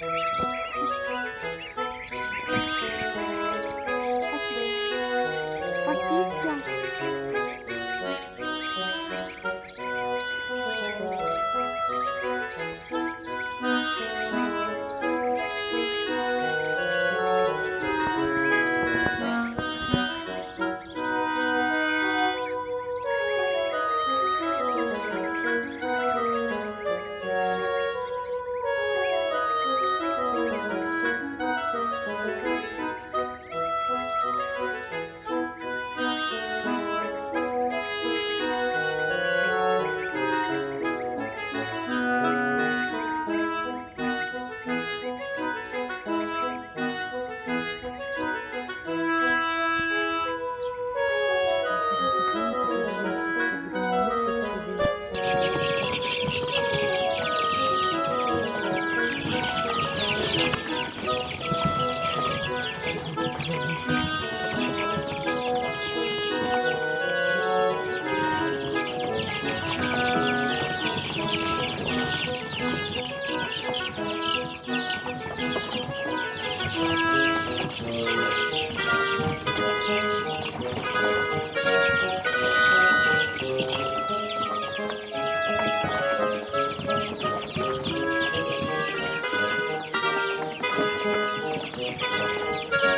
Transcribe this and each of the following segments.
Música Música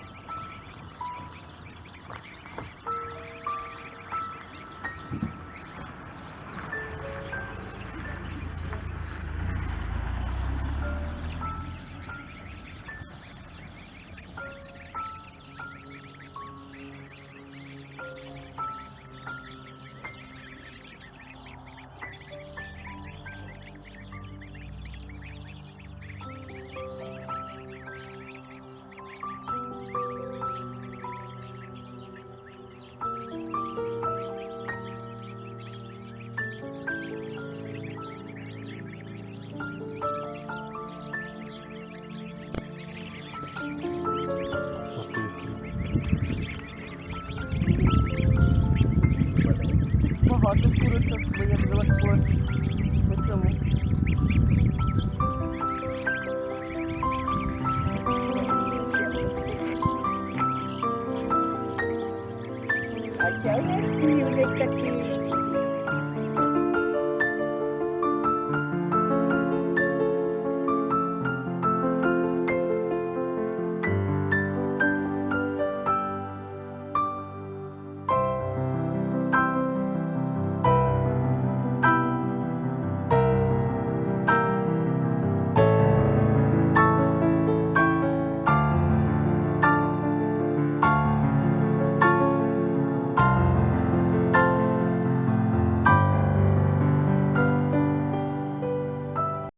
Багато курочок виявилось по, по цьому. А чай нас півник такий.